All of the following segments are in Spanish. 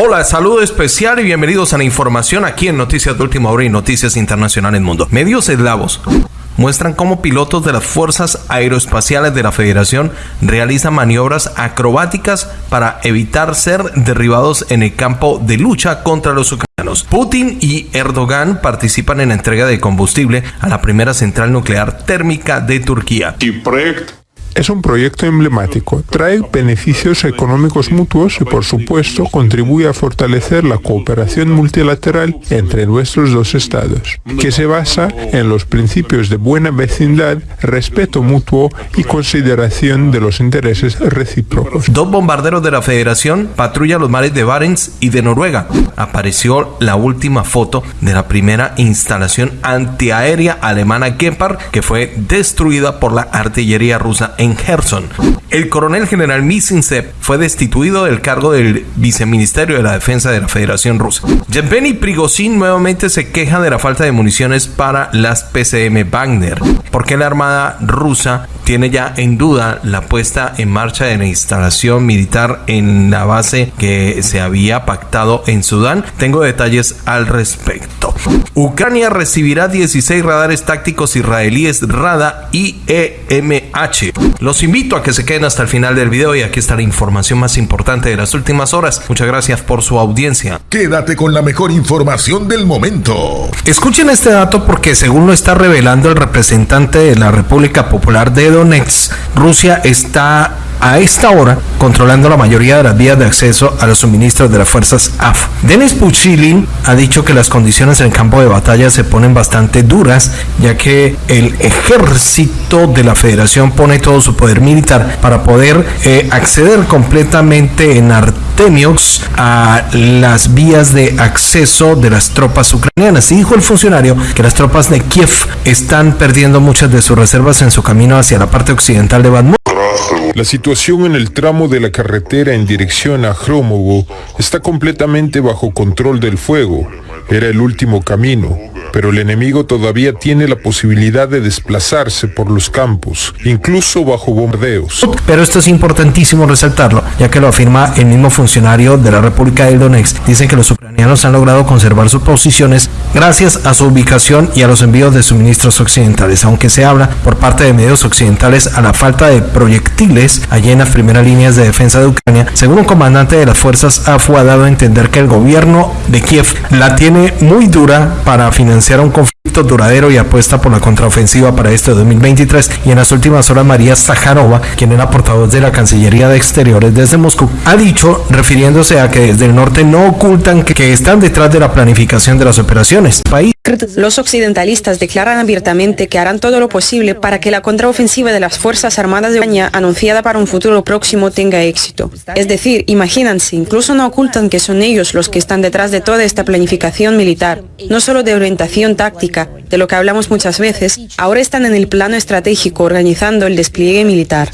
Hola, saludo especial y bienvenidos a la información aquí en Noticias de Última Hora y Noticias Internacionales Mundo. Medios eslavos muestran cómo pilotos de las Fuerzas Aeroespaciales de la Federación realizan maniobras acrobáticas para evitar ser derribados en el campo de lucha contra los ucranianos. Putin y Erdogan participan en la entrega de combustible a la primera central nuclear térmica de Turquía. Es un proyecto emblemático, trae beneficios económicos mutuos y por supuesto contribuye a fortalecer la cooperación multilateral entre nuestros dos estados, que se basa en los principios de buena vecindad, respeto mutuo y consideración de los intereses recíprocos. Dos bombarderos de la Federación patrullan los mares de Barents y de Noruega. Apareció la última foto de la primera instalación antiaérea alemana Gepard que fue destruida por la artillería rusa en Gerson. El coronel general Misintsev fue destituido del cargo del viceministerio de la defensa de la Federación Rusa. Yevgeny Prigozhin nuevamente se queja de la falta de municiones para las PCM Wagner, porque la armada rusa tiene ya en duda la puesta en marcha de la instalación militar en la base que se había pactado en Sudán. Tengo detalles al respecto. Ucrania recibirá 16 radares tácticos israelíes RADA y EMH. Los invito a que se queden hasta el final del video y aquí está la información más importante de las últimas horas. Muchas gracias por su audiencia. Quédate con la mejor información del momento. Escuchen este dato porque según lo está revelando el representante de la República Popular de Donetsk, Rusia está a esta hora controlando la mayoría de las vías de acceso a los suministros de las fuerzas AF. Denis Puchilin ha dicho que las condiciones en el campo de batalla se ponen bastante duras, ya que el ejército de la federación pone todo su poder militar para poder eh, acceder completamente en Artemiox a las vías de acceso de las tropas ucranianas. Y dijo el funcionario que las tropas de Kiev están perdiendo muchas de sus reservas en su camino hacia la parte occidental de Bakhmut. La situación en el tramo de la carretera en dirección a Hromovo está completamente bajo control del fuego. Era el último camino pero el enemigo todavía tiene la posibilidad de desplazarse por los campos, incluso bajo bombardeos. Pero esto es importantísimo resaltarlo, ya que lo afirma el mismo funcionario de la República de Donetsk. Dicen que los ucranianos han logrado conservar sus posiciones gracias a su ubicación y a los envíos de suministros occidentales, aunque se habla por parte de medios occidentales a la falta de proyectiles allí en las primeras líneas de defensa de Ucrania. Según un comandante de las fuerzas AFU ha dado a entender que el gobierno de Kiev la tiene muy dura para financiar un conflicto duradero y apuesta por la contraofensiva para este 2023 y en las últimas horas María Zaharova, quien era portavoz de la Cancillería de Exteriores desde Moscú, ha dicho, refiriéndose a que desde el norte no ocultan que, que están detrás de la planificación de las operaciones. País los occidentalistas declaran abiertamente que harán todo lo posible para que la contraofensiva de las Fuerzas Armadas de España, anunciada para un futuro próximo, tenga éxito. Es decir, imagínense, incluso no ocultan que son ellos los que están detrás de toda esta planificación militar, no solo de orientación táctica, de lo que hablamos muchas veces, ahora están en el plano estratégico organizando el despliegue militar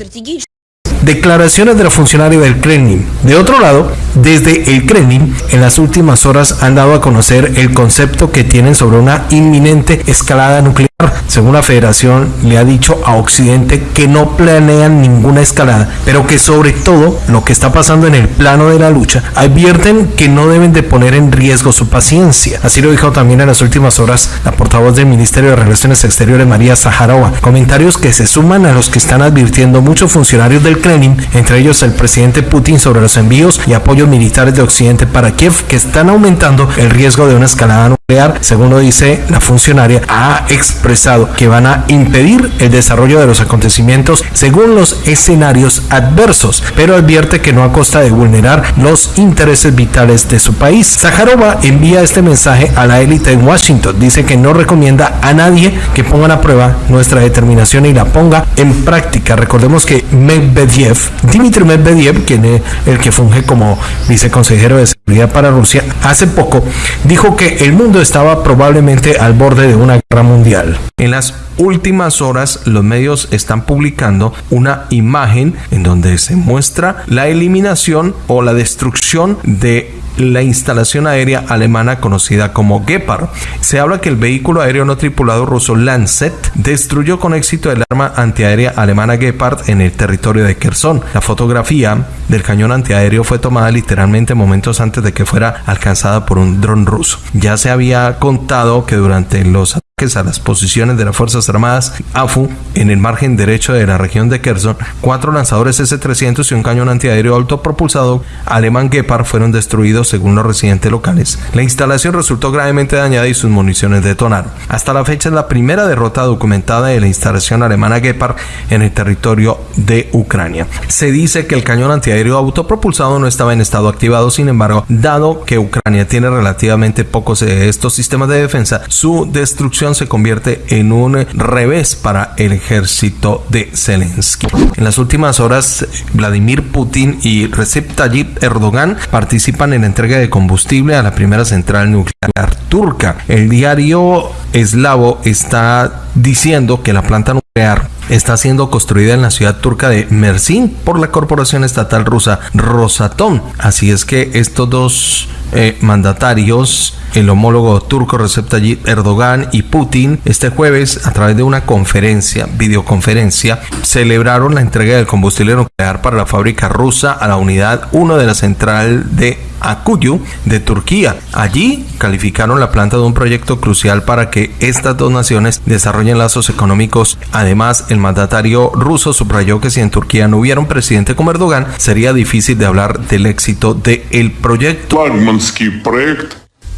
declaraciones de los funcionarios del Kremlin. De otro lado, desde el Kremlin, en las últimas horas han dado a conocer el concepto que tienen sobre una inminente escalada nuclear. Según la federación, le ha dicho a Occidente que no planean ninguna escalada, pero que sobre todo lo que está pasando en el plano de la lucha, advierten que no deben de poner en riesgo su paciencia. Así lo dijo también en las últimas horas la portavoz del Ministerio de Relaciones Exteriores, María Zaharova. Comentarios que se suman a los que están advirtiendo muchos funcionarios del Kremlin entre ellos el presidente Putin sobre los envíos y apoyos militares de Occidente para Kiev, que están aumentando el riesgo de una escalada según lo dice la funcionaria, ha expresado que van a impedir el desarrollo de los acontecimientos según los escenarios adversos, pero advierte que no a costa de vulnerar los intereses vitales de su país. Zaharova envía este mensaje a la élite en Washington, dice que no recomienda a nadie que pongan a prueba nuestra determinación y la ponga en práctica. Recordemos que Medvedev Dmitry Medvedev, quien es el que funge como viceconsejero de seguridad para Rusia, hace poco dijo que el mundo estaba probablemente al borde de una guerra mundial. En las últimas horas los medios están publicando una imagen en donde se muestra la eliminación o la destrucción de la instalación aérea alemana conocida como Gepard. Se habla que el vehículo aéreo no tripulado ruso Lancet destruyó con éxito el arma antiaérea alemana Gepard en el territorio de Kherson. La fotografía del cañón antiaéreo fue tomada literalmente momentos antes de que fuera alcanzada por un dron ruso. Ya se había contado que durante los a las posiciones de las Fuerzas Armadas AFU en el margen derecho de la región de Kherson, cuatro lanzadores S-300 y un cañón antiaéreo autopropulsado alemán Gepard fueron destruidos según los residentes locales. La instalación resultó gravemente dañada y sus municiones detonaron. Hasta la fecha es la primera derrota documentada de la instalación alemana Gepard en el territorio de Ucrania. Se dice que el cañón antiaéreo autopropulsado no estaba en estado activado, sin embargo, dado que Ucrania tiene relativamente pocos de estos sistemas de defensa, su destrucción se convierte en un revés para el ejército de Zelensky. En las últimas horas, Vladimir Putin y Recep Tayyip Erdogan participan en la entrega de combustible a la primera central nuclear turca. El diario eslavo está diciendo que la planta nuclear está siendo construida en la ciudad turca de Mersin por la corporación estatal rusa Rosatom. Así es que estos dos eh, mandatarios, el homólogo turco Recep Tayyip Erdogan y Putin, este jueves a través de una conferencia, videoconferencia, celebraron la entrega del combustible nuclear para la fábrica rusa a la unidad 1 de la central de Akuyu de Turquía. Allí calificaron la planta de un proyecto crucial para que estas dos naciones desarrollen lazos económicos. Además, el mandatario ruso subrayó que si en Turquía no hubiera un presidente como Erdogan, sería difícil de hablar del éxito del proyecto.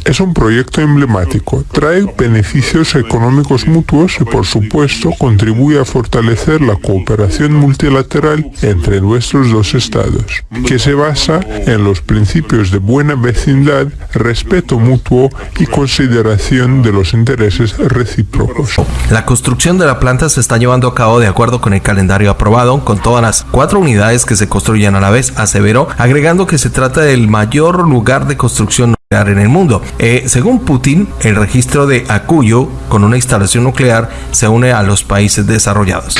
Es un proyecto emblemático, trae beneficios económicos mutuos y por supuesto contribuye a fortalecer la cooperación multilateral entre nuestros dos estados, que se basa en los principios de buena vecindad, respeto mutuo y consideración de los intereses recíprocos. La construcción de la planta se está llevando a cabo de acuerdo con el calendario aprobado, con todas las cuatro unidades que se construyen a la vez, aseveró, agregando que se trata del mayor lugar de construcción en el mundo. Eh, según Putin, el registro de Akuyo con una instalación nuclear se une a los países desarrollados.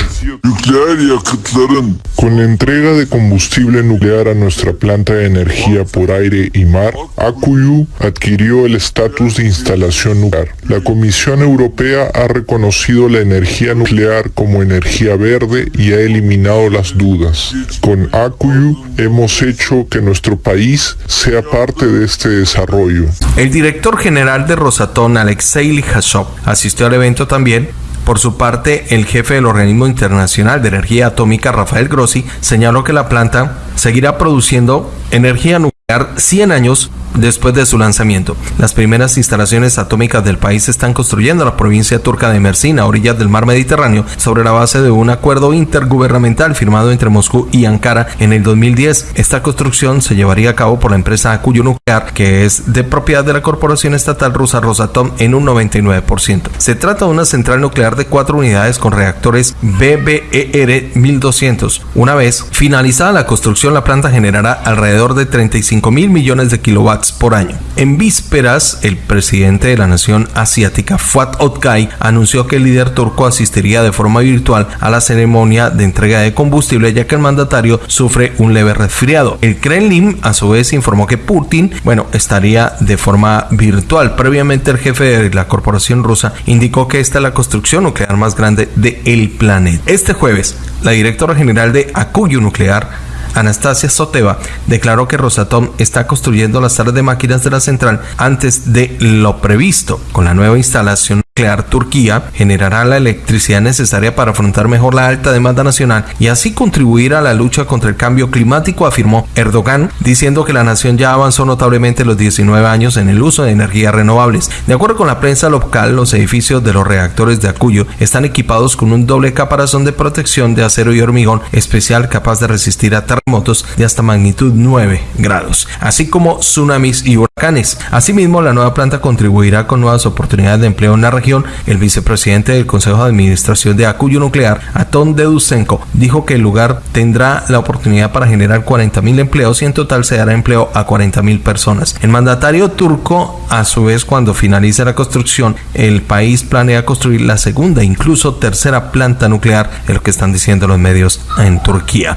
Con la entrega de combustible nuclear a nuestra planta de energía por aire y mar, Akuyu adquirió el estatus de instalación nuclear. La Comisión Europea ha reconocido la energía nuclear como energía verde y ha eliminado las dudas. Con Akuyu hemos hecho que nuestro país sea parte de este desarrollo el director general de Rosatom, Alexei Lihashov, asistió al evento también. Por su parte, el jefe del Organismo Internacional de Energía Atómica, Rafael Grossi, señaló que la planta seguirá produciendo energía nuclear 100 años después de su lanzamiento. Las primeras instalaciones atómicas del país se están construyendo en la provincia turca de Mersin, a orillas del mar Mediterráneo, sobre la base de un acuerdo intergubernamental firmado entre Moscú y Ankara en el 2010. Esta construcción se llevaría a cabo por la empresa Akuyu Nuclear, que es de propiedad de la corporación estatal rusa Rosatom en un 99%. Se trata de una central nuclear de cuatro unidades con reactores BBER 1200. Una vez finalizada la construcción, la planta generará alrededor de 35 mil millones de kilowatts por año. En vísperas, el presidente de la nación asiática, Fuat Oktay, anunció que el líder turco asistiría de forma virtual a la ceremonia de entrega de combustible, ya que el mandatario sufre un leve resfriado. El Kremlin, a su vez, informó que Putin, bueno, estaría de forma virtual. Previamente, el jefe de la corporación rusa indicó que esta es la construcción nuclear más grande del planeta. Este jueves, la directora general de Akuyu Nuclear, Anastasia Soteva, declaró que Rosatom está construyendo las salas de máquinas de la central antes de lo previsto. Con la nueva instalación nuclear, Turquía generará la electricidad necesaria para afrontar mejor la alta demanda nacional y así contribuir a la lucha contra el cambio climático, afirmó Erdogan, diciendo que la nación ya avanzó notablemente los 19 años en el uso de energías renovables. De acuerdo con la prensa local, los edificios de los reactores de Acuyo están equipados con un doble caparazón de protección de acero y hormigón especial capaz de resistir a terremotos de hasta magnitud 9 grados, así como tsunamis y huracanes. Asimismo, la nueva planta contribuirá con nuevas oportunidades de empleo en la región el vicepresidente del Consejo de Administración de Acuyo Nuclear, Aton Dedusenko, dijo que el lugar tendrá la oportunidad para generar 40.000 empleos y en total se dará empleo a 40.000 personas. El mandatario turco, a su vez, cuando finalice la construcción, el país planea construir la segunda, incluso tercera planta nuclear, es lo que están diciendo los medios en Turquía.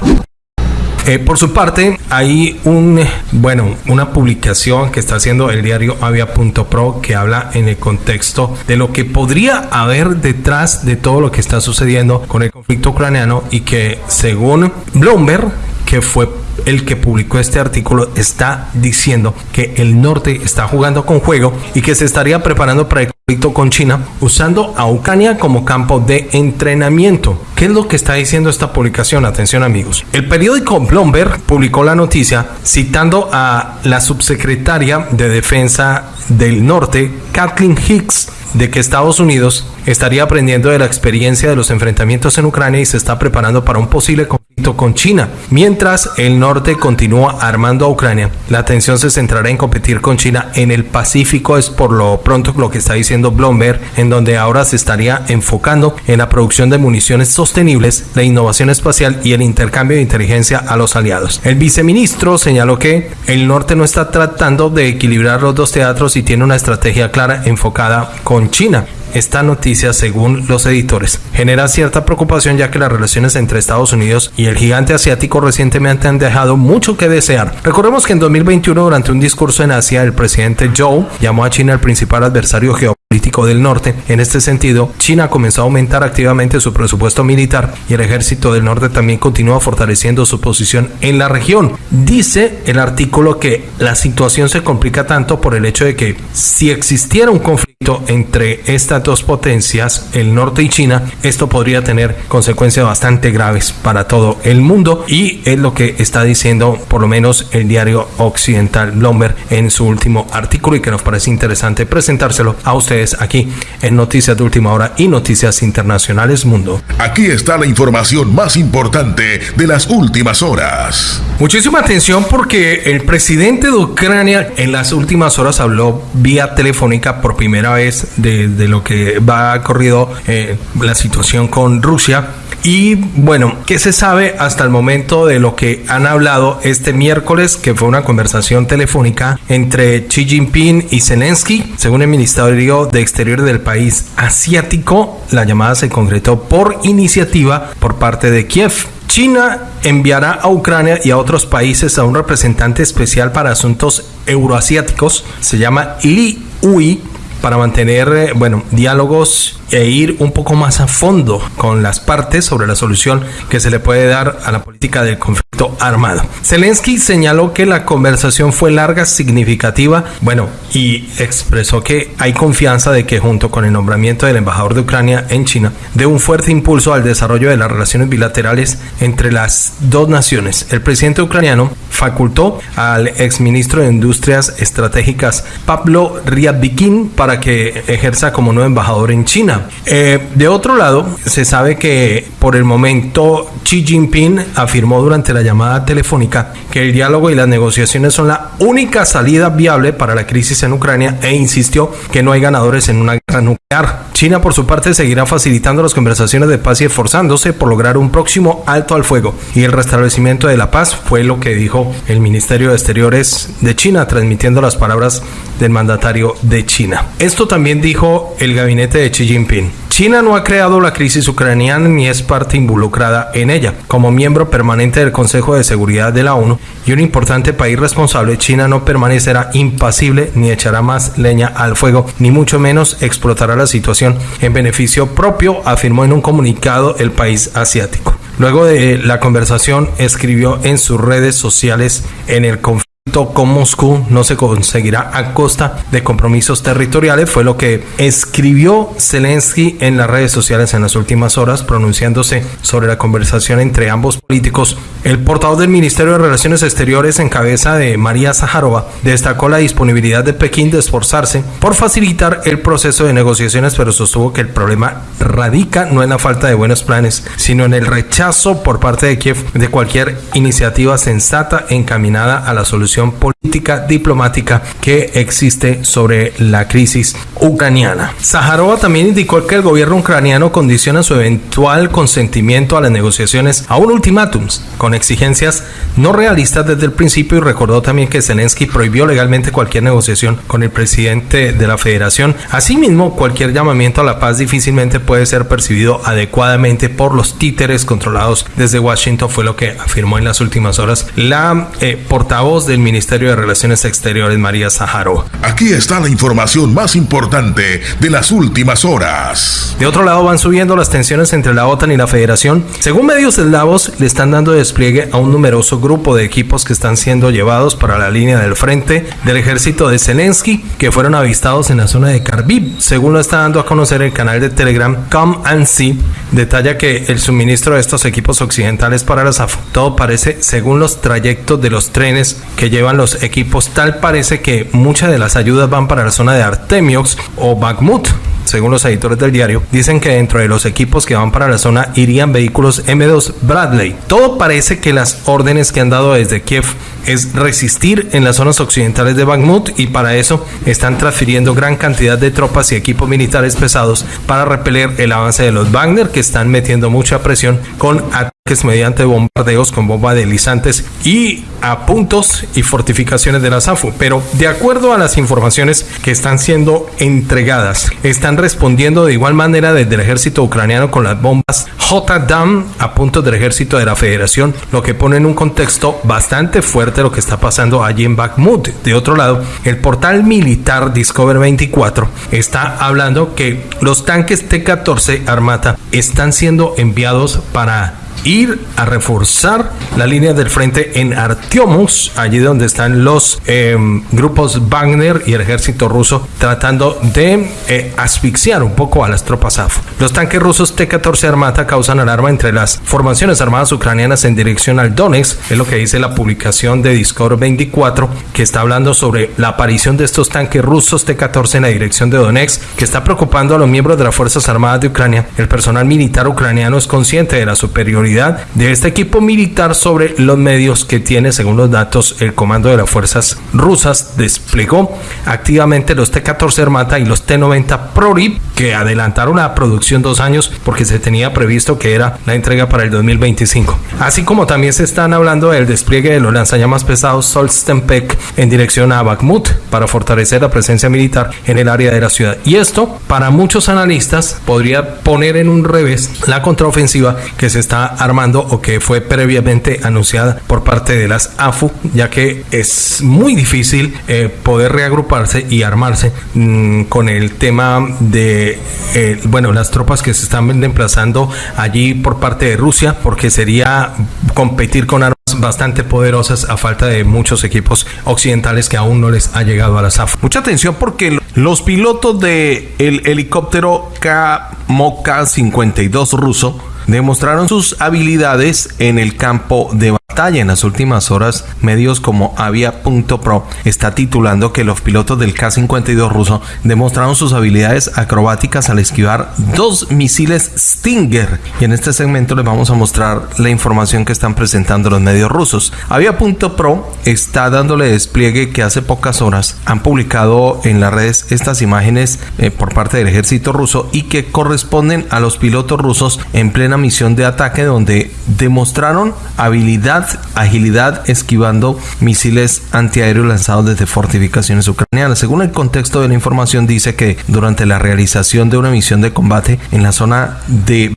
Eh, por su parte, hay un, bueno, una publicación que está haciendo el diario Avia.pro que habla en el contexto de lo que podría haber detrás de todo lo que está sucediendo con el conflicto ucraniano y que según Bloomberg, que fue el que publicó este artículo está diciendo que el norte está jugando con juego y que se estaría preparando para el conflicto con China usando a Ucrania como campo de entrenamiento. ¿Qué es lo que está diciendo esta publicación? Atención amigos. El periódico Bloomberg publicó la noticia citando a la subsecretaria de Defensa del Norte, Kathleen Hicks, de que Estados Unidos estaría aprendiendo de la experiencia de los enfrentamientos en Ucrania y se está preparando para un posible conflicto con China. Mientras el norte continúa armando a Ucrania, la atención se centrará en competir con China en el Pacífico, es por lo pronto lo que está diciendo Bloomberg, en donde ahora se estaría enfocando en la producción de municiones sostenibles, la innovación espacial y el intercambio de inteligencia a los aliados. El viceministro señaló que el norte no está tratando de equilibrar los dos teatros y tiene una estrategia clara enfocada con China. Esta noticia, según los editores, genera cierta preocupación ya que las relaciones entre Estados Unidos y el gigante asiático recientemente han dejado mucho que desear. Recordemos que en 2021, durante un discurso en Asia, el presidente Zhou llamó a China el principal adversario geopolítico del norte. En este sentido, China comenzó a aumentar activamente su presupuesto militar y el ejército del norte también continúa fortaleciendo su posición en la región. Dice el artículo que la situación se complica tanto por el hecho de que si existiera un conflicto entre estas dos potencias, el norte y China, esto podría tener consecuencias bastante graves para todo el mundo y es lo que está diciendo por lo menos el diario occidental Bloomberg en su último artículo y que nos parece interesante presentárselo a ustedes aquí en Noticias de Última Hora y Noticias Internacionales Mundo. Aquí está la información más importante de las últimas horas. Muchísima atención porque el presidente de Ucrania en las últimas horas habló vía telefónica por primera vez de, lo que va corrido eh, la situación con Rusia. Y bueno, ¿qué se sabe hasta el momento de lo que han hablado este miércoles, que fue una conversación telefónica entre Xi Jinping y Zelensky? Según el Ministerio de Exteriores del país asiático, la llamada se concretó por iniciativa por parte de Kiev. China enviará a Ucrania y a otros países a un representante especial para asuntos euroasiáticos, se llama Li Ui, para mantener, eh, bueno, diálogos e ir un poco más a fondo con las partes sobre la solución que se le puede dar a la política del conflicto armado. Zelensky señaló que la conversación fue larga, significativa, bueno, y expresó que hay confianza de que junto con el nombramiento del embajador de Ucrania en China, dé un fuerte impulso al desarrollo de las relaciones bilaterales entre las dos naciones. El presidente ucraniano facultó al exministro de Industrias Estratégicas Pablo Ryabkin que ejerza como nuevo embajador en China. Eh, de otro lado, se sabe que por el momento Xi Jinping afirmó durante la llamada telefónica que el diálogo y las negociaciones son la única salida viable para la crisis en Ucrania e insistió que no hay ganadores en una guerra nuclear. China, por su parte, seguirá facilitando las conversaciones de paz y esforzándose por lograr un próximo alto al fuego y el restablecimiento de la paz, fue lo que dijo el Ministerio de Exteriores de China, transmitiendo las palabras del mandatario de China. Esto también dijo el gabinete de Xi Jinping. China no ha creado la crisis ucraniana ni es parte involucrada en ella. Como miembro permanente del Consejo de Seguridad de la ONU y un importante país responsable, China no permanecerá impasible ni echará más leña al fuego, ni mucho menos explotará la situación en beneficio propio, afirmó en un comunicado el país asiático. Luego de la conversación, escribió en sus redes sociales en el conflicto con Moscú no se conseguirá a costa de compromisos territoriales, fue lo que escribió Zelensky en las redes sociales en las últimas horas, pronunciándose sobre la conversación entre ambos políticos. El portavoz del Ministerio de Relaciones Exteriores en cabeza de María Zaharova destacó la disponibilidad de Pekín de esforzarse por facilitar el proceso de negociaciones, pero sostuvo que el problema radica no en la falta de buenos planes, sino en el rechazo por parte de Kiev de cualquier iniciativa sensata encaminada a la solución política diplomática que existe sobre la crisis ucraniana. Zaharova también indicó que el gobierno ucraniano condiciona su eventual consentimiento a las negociaciones a un ultimátum con exigencias no realistas desde el principio y recordó también que Zelensky prohibió legalmente cualquier negociación con el presidente de la federación. Asimismo, cualquier llamamiento a la paz difícilmente puede ser percibido adecuadamente por los títeres controlados desde Washington, fue lo que afirmó en las últimas horas la eh, portavoz del Ministerio de Relaciones Exteriores, María Zaharova. Aquí está la información más importante de las últimas horas. De otro lado, van subiendo las tensiones entre la OTAN y la Federación. Según medios eslavos, le están dando despliegue a un numeroso grupo de equipos que están siendo llevados para la línea del frente del ejército de Zelensky, que fueron avistados en la zona de Kharkiv. Según lo está dando a conocer el canal de Telegram Come and See, detalla que el suministro de estos equipos occidentales para la SAF, todo parece, según los trayectos de los trenes que llevan los equipos, tal parece que muchas de las ayudas van para la zona de Artemiox o Bakhmut, según los editores del diario, dicen que dentro de los equipos que van para la zona irían vehículos M2 Bradley. Todo parece que las órdenes que han dado desde Kiev es resistir en las zonas occidentales de Bakhmut y para eso están transfiriendo gran cantidad de tropas y equipos militares pesados para repeler el avance de los Wagner que están metiendo mucha presión con ataques mediante bombardeos con bomba deslizantes y a puntos y fortificaciones de la SAFU. Pero de acuerdo a las informaciones que están siendo entregadas, están respondiendo de igual manera desde el ejército ucraniano con las bombas J-DAM a puntos del ejército de la federación, lo que pone en un contexto bastante fuerte lo que está pasando allí en Bakhmut. De otro lado, el portal militar Discover 24 está hablando que los tanques T-14 Armata están siendo enviados para ir a reforzar la línea del frente en Artyomus, allí donde están los eh, grupos Wagner y el ejército ruso tratando de eh, asfixiar un poco a las tropas AF. Los tanques rusos T-14 Armata causan alarma entre las formaciones armadas ucranianas en dirección al Donetsk, es lo que dice la publicación de Discord 24, que está hablando sobre la aparición de estos tanques rusos T-14 en la dirección de Donetsk, que está preocupando a los miembros de las Fuerzas Armadas de Ucrania. El personal militar ucraniano es consciente de la superioridad de este equipo militar sobre los medios que tiene, según los datos, el comando de las fuerzas rusas desplegó activamente los T-14 Armata y los T-90 Prorip, que adelantaron la producción dos años porque se tenía previsto que era la entrega para el 2025. Así como también se están hablando del despliegue de los lanzallamas pesados Solstenpek en dirección a Bakhmut para fortalecer la presencia militar en el área de la ciudad. Y esto, para muchos analistas, podría poner en un revés la contraofensiva que se está armando o que fue previamente anunciada por parte de las AFU, ya que es muy difícil eh, poder reagruparse y armarse mmm, con el tema de, eh, bueno, las tropas que se están desplazando allí por parte de Rusia, porque sería competir con armas bastante poderosas a falta de muchos equipos occidentales que aún no les ha llegado a la SAF. Mucha atención porque los pilotos del el helicóptero K-MOKA 52 ruso demostraron sus habilidades en el campo de En las últimas horas, medios como Avia.pro está titulando que los pilotos del K-52 ruso demostraron sus habilidades acrobáticas al esquivar dos misiles Stinger. Y en este segmento les vamos a mostrar la información que están presentando los medios rusos. Avia.pro está dándole despliegue que hace pocas horas han publicado en las redes estas imágenes eh, por parte del ejército ruso y que corresponden a los pilotos rusos en plena misión de ataque donde demostraron habilidad, agilidad esquivando misiles antiaéreos lanzados desde fortificaciones ucranianas. Según el contexto de la información dice que durante la realización de una misión de combate en la zona de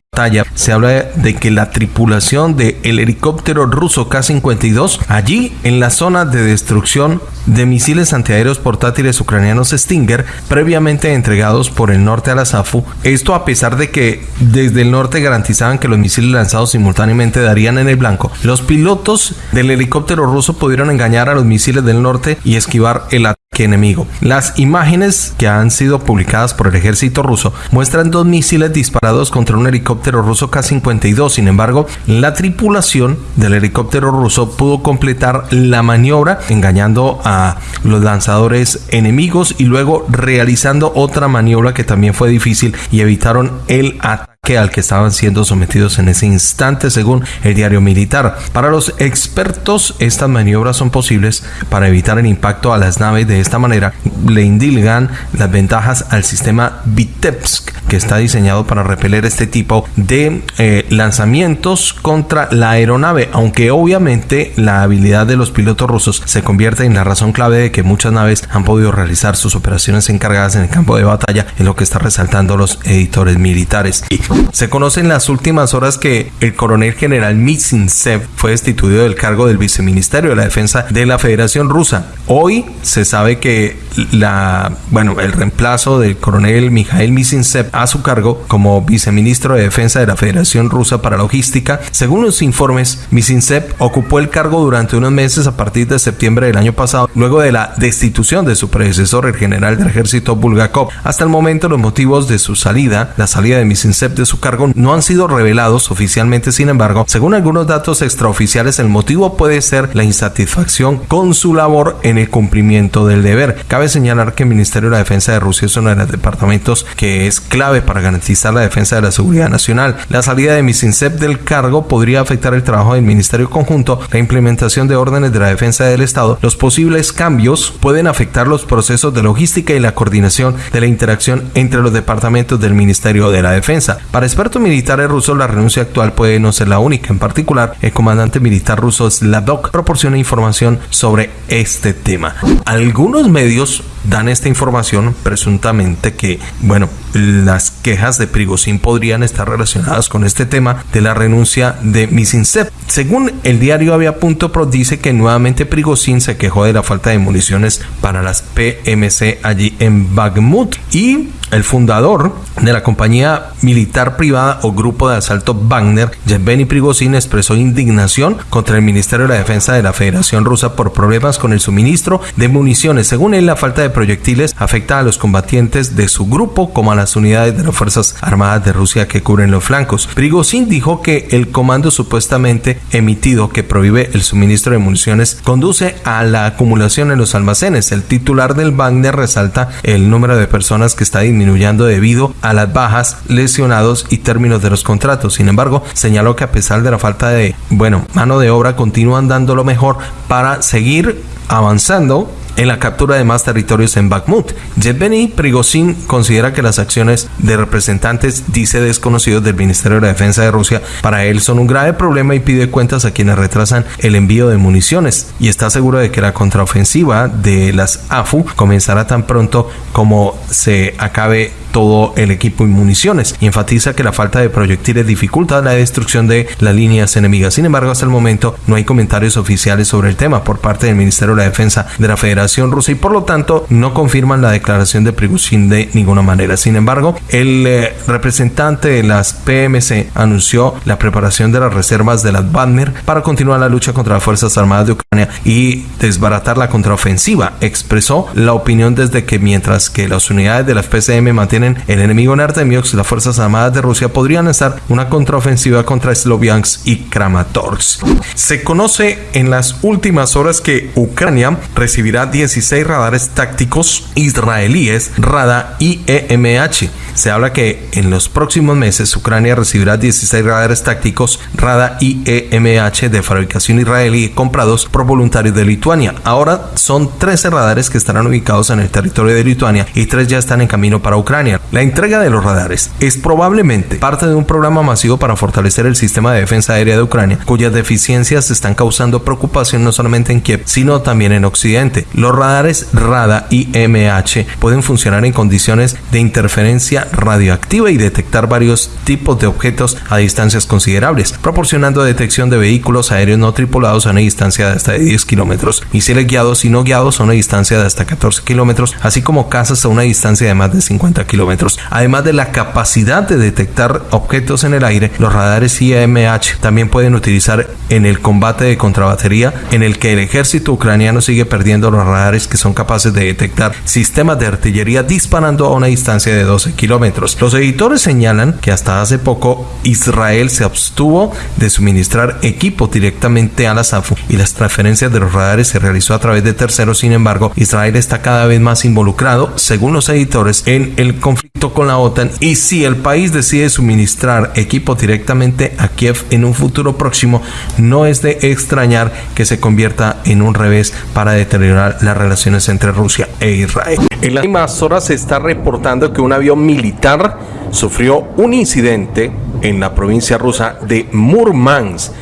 se habla de que la tripulación del el helicóptero ruso K-52 allí en la zona de destrucción de misiles antiaéreos portátiles ucranianos Stinger previamente entregados por el norte a la SAFU. Esto a pesar de que desde el norte garantizaban que los misiles lanzados simultáneamente darían en el blanco. Los pilotos del helicóptero ruso pudieron engañar a los misiles del norte y esquivar el ataque enemigo. Las imágenes que han sido publicadas por el ejército ruso muestran dos misiles disparados contra un helicóptero ruso K-52. Sin embargo, la tripulación del helicóptero ruso pudo completar la maniobra engañando a los lanzadores enemigos y luego realizando otra maniobra que también fue difícil y evitaron el ataque al que estaban siendo sometidos en ese instante, según el diario militar. Para los expertos, estas maniobras son posibles para evitar el impacto a las naves. De esta manera, le indilgan las ventajas al sistema Vitebsk, que está diseñado para repeler este tipo de eh, lanzamientos contra la aeronave, aunque obviamente la habilidad de los pilotos rusos se convierte en la razón clave de que muchas naves han podido realizar sus operaciones encargadas en el campo de batalla, en lo que está resaltando los editores militares. Se conoce en las últimas horas que el coronel general Mizintsev fue destituido del cargo del viceministerio de la defensa de la Federación Rusa. Hoy se sabe que la, bueno, el reemplazo del coronel Mikhail Mizintsev a su cargo como viceministro de defensa de la Federación Rusa para Logística. Según los informes, Mizintsev ocupó el cargo durante unos meses a partir de septiembre del año pasado, luego de la destitución de su predecesor, el general del ejército Bulgakov. Hasta el momento, los motivos de su salida, la salida de Mizintsev de su cargo, no han sido revelados oficialmente. Sin embargo, según algunos datos extraoficiales, el motivo puede ser la insatisfacción con su labor en el cumplimiento del deber. Cabe señalar que el Ministerio de la Defensa de Rusia es uno de los departamentos que es clave para garantizar la defensa de la seguridad nacional. La salida de Mizintsev del cargo podría afectar el trabajo del Ministerio Conjunto, la implementación de órdenes de la defensa del Estado. Los posibles cambios pueden afectar los procesos de logística y la coordinación de la interacción entre los departamentos del Ministerio de la Defensa. Para expertos militares rusos, la renuncia actual puede no ser la única. En particular, el comandante militar ruso Slavok proporciona información sobre este tema. Algunos medios dan esta información presuntamente que, bueno, las quejas de Prigozhin podrían estar relacionadas con este tema de la renuncia de Misinsep. Según el diario Avia.pro dice que nuevamente Prigozhin se quejó de la falta de municiones para las PMC allí en Bakhmut y el fundador de la compañía militar privada o grupo de asalto Wagner, Yevgeny Prigozhin, expresó indignación contra el Ministerio de la Defensa de la Federación Rusa por problemas con el suministro de municiones. Según él, la falta de proyectiles afecta a los combatientes de su grupo como a las unidades de las Fuerzas Armadas de Rusia que cubren los flancos. Prigozhin dijo que el comando supuestamente emitido que prohíbe el suministro de municiones conduce a la acumulación en los almacenes. El titular del Wagner resalta el número de personas que está disminuyendo debido a las bajas, lesionados y términos de los contratos. Sin embargo, señaló que a pesar de la falta de, bueno, mano de obra, continúan dando lo mejor para seguir avanzando en la captura de más territorios en Bakhmut. Yevgeny Prigozhin considera que las acciones de representantes, dice desconocidos del Ministerio de la Defensa de Rusia, para él son un grave problema y pide cuentas a quienes retrasan el envío de municiones y está seguro de que la contraofensiva de las AFU comenzará tan pronto como se acabe todo el equipo y municiones y enfatiza que la falta de proyectiles dificulta la destrucción de las líneas enemigas. Sin embargo, hasta el momento no hay comentarios oficiales sobre el tema por parte del Ministerio de la Defensa de la Federación Rusa y por lo tanto no confirman la declaración de Prigozhin de ninguna manera. Sin embargo, el eh, representante de las PMC anunció la preparación de las reservas de las Wagner para continuar la lucha contra las Fuerzas Armadas de Ucrania y desbaratar la contraofensiva. Expresó la opinión desde que mientras que las unidades de las PCM mantienen el enemigo en Artemiox, las Fuerzas Armadas de Rusia podrían lanzar una contraofensiva contra Sloviansk y Kramatorsk. Se conoce en las últimas horas que Ucrania recibirá 16 radares tácticos israelíes Rada IEMH. Se habla que en los próximos meses Ucrania recibirá 16 radares tácticos Rada IEMH de fabricación israelí comprados por voluntarios de Lituania. Ahora son 13 radares que estarán ubicados en el territorio de Lituania y 3 ya están en camino para Ucrania. La entrega de los radares es probablemente parte de un programa masivo para fortalecer el sistema de defensa aérea de Ucrania, cuyas deficiencias están causando preocupación no solamente en Kiev, sino también en Occidente. Los radares RADA y MH pueden funcionar en condiciones de interferencia radioactiva y detectar varios tipos de objetos a distancias considerables, proporcionando detección de vehículos aéreos no tripulados a una distancia de hasta 10 kilómetros, misiles guiados y no guiados a una distancia de hasta 14 kilómetros, así como casas a una distancia de más de 50 kilómetros. Además de la capacidad de detectar objetos en el aire, los radares IMH también pueden utilizar en el combate de contrabatería en el que el ejército ucraniano sigue perdiendo los radares que son capaces de detectar sistemas de artillería disparando a una distancia de 12 kilómetros. Los editores señalan que hasta hace poco Israel se abstuvo de suministrar equipo directamente a la SAFU y las transferencias de los radares se realizó a través de terceros. Sin embargo, Israel está cada vez más involucrado, según los editores, en el conflicto con la OTAN y si el país decide suministrar equipo directamente a Kiev en un futuro próximo, no es de extrañar que se convierta en un revés para deteriorar las relaciones entre Rusia e Israel. En las últimas horas se está reportando que un avión militar sufrió un incidente en la provincia rusa de Murmansk.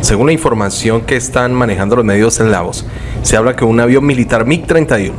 Según la información que están manejando los medios eslavos, se habla que un avión militar MiG-31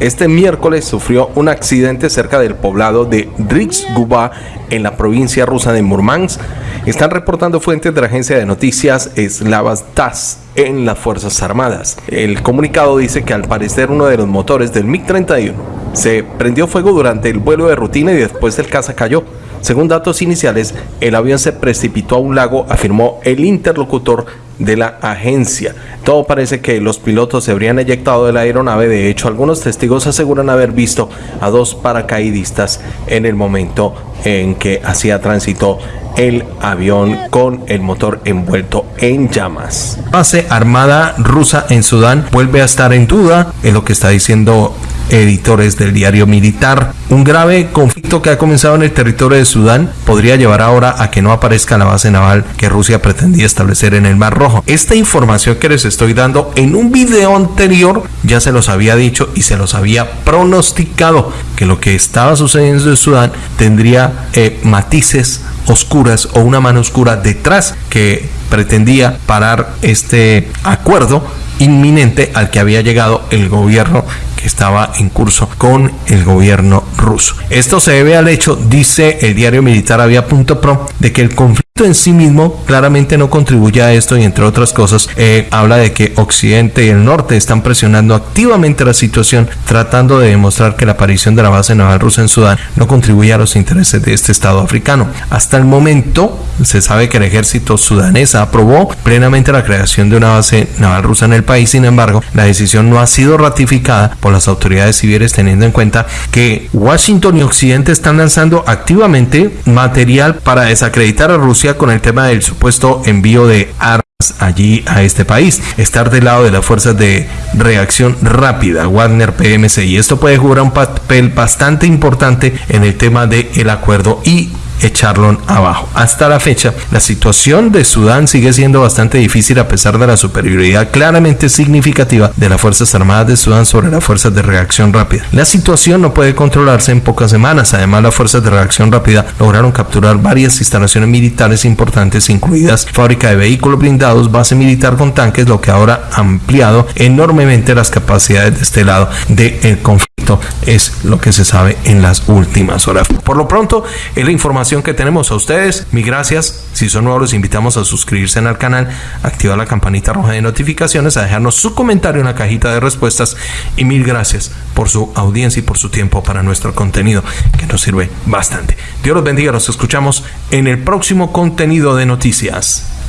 este miércoles sufrió un accidente cerca del poblado de Rizguba en la provincia rusa de Murmansk. Están reportando fuentes de la agencia de noticias eslavas TASS en las Fuerzas Armadas. El comunicado dice que al parecer uno de los motores del MiG-31 se prendió fuego durante el vuelo de rutina y después el caza cayó. Según datos iniciales, el avión se precipitó a un lago, afirmó el interlocutor de la agencia. Todo parece que los pilotos se habrían eyectado de la aeronave. De hecho, algunos testigos aseguran haber visto a dos paracaidistas en el momento en que hacía tránsito el avión con el motor envuelto en llamas. Base armada rusa en Sudán vuelve a estar en duda, es lo que está diciendo editores del diario militar. Un grave conflicto que ha comenzado en el territorio de Sudán podría llevar ahora a que no aparezca la base naval que Rusia pretendía establecer en el Mar Rojo. Esta información que les estoy dando en un video anterior ya se los había dicho y se los había pronosticado que lo que estaba sucediendo en Sudán tendría eh, matices oscuras o una mano oscura detrás que pretendía parar este acuerdo inminente al que había llegado el gobierno estaba en curso con el gobierno ruso. Esto se debe al hecho, dice el diario militar avia.pro, de que el conflicto en sí mismo claramente no contribuye a esto y entre otras cosas eh, habla de que Occidente y el Norte están presionando activamente la situación tratando de demostrar que la aparición de la base naval rusa en Sudán no contribuye a los intereses de este estado africano. Hasta el momento se sabe que el ejército sudanés aprobó plenamente la creación de una base naval rusa en el país, sin embargo la decisión no ha sido ratificada por las autoridades civiles teniendo en cuenta que Washington y Occidente están lanzando activamente material para desacreditar a Rusia con el tema del supuesto envío de armas allí a este país, estar del lado de las fuerzas de reacción rápida, Wagner PMC, y esto puede jugar un papel bastante importante en el tema del el acuerdo y echarlo abajo. Hasta la fecha, la situación de Sudán sigue siendo bastante difícil a pesar de la superioridad claramente significativa de las Fuerzas Armadas de Sudán sobre las fuerzas de reacción rápida. La situación no puede controlarse en pocas semanas. Además, las fuerzas de reacción rápida lograron capturar varias instalaciones militares importantes, incluidas fábrica de vehículos blindados, base militar con tanques, lo que ahora ha ampliado enormemente las capacidades de este lado del conflicto. Es lo que se sabe en las últimas horas. Por lo pronto, es la información que tenemos a ustedes. Mi gracias. Si son nuevos, los invitamos a suscribirse al canal, activar la campanita roja de notificaciones, a dejarnos su comentario en la cajita de respuestas. Y mil gracias por su audiencia y por su tiempo para nuestro contenido, que nos sirve bastante. Dios los bendiga. Nos escuchamos en el próximo contenido de noticias.